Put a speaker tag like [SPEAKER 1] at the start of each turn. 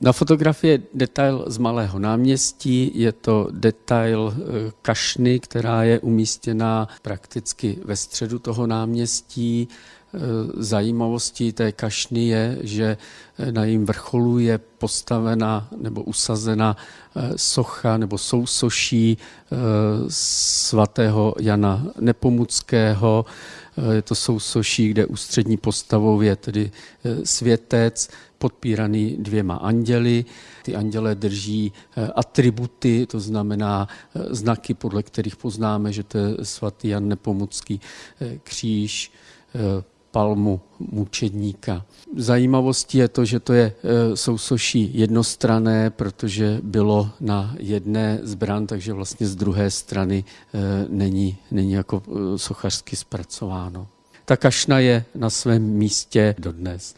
[SPEAKER 1] Na fotografii je detail z Malého náměstí, je to detail eh, kašny, která je umístěná prakticky ve středu toho náměstí. Eh, zajímavostí té kašny je, že eh, na jejím vrcholu je postavena nebo usazena socha nebo sousoší svatého Jana Nepomuckého. Je to sousoší, kde ústřední postavou je tedy světec, podpíraný dvěma anděly. Ty anděle drží eh, atributy, to znamená eh, znaky, podle kterých poznáme, že to je svatý Jan Nepomucký eh, kříž, palmu mučedníka. Zajímavostí je to, že to je sousoší jednostrané, protože bylo na jedné zbran, takže vlastně z druhé strany není, není jako sochařsky zpracováno. Ta kašna je na svém místě dodnes.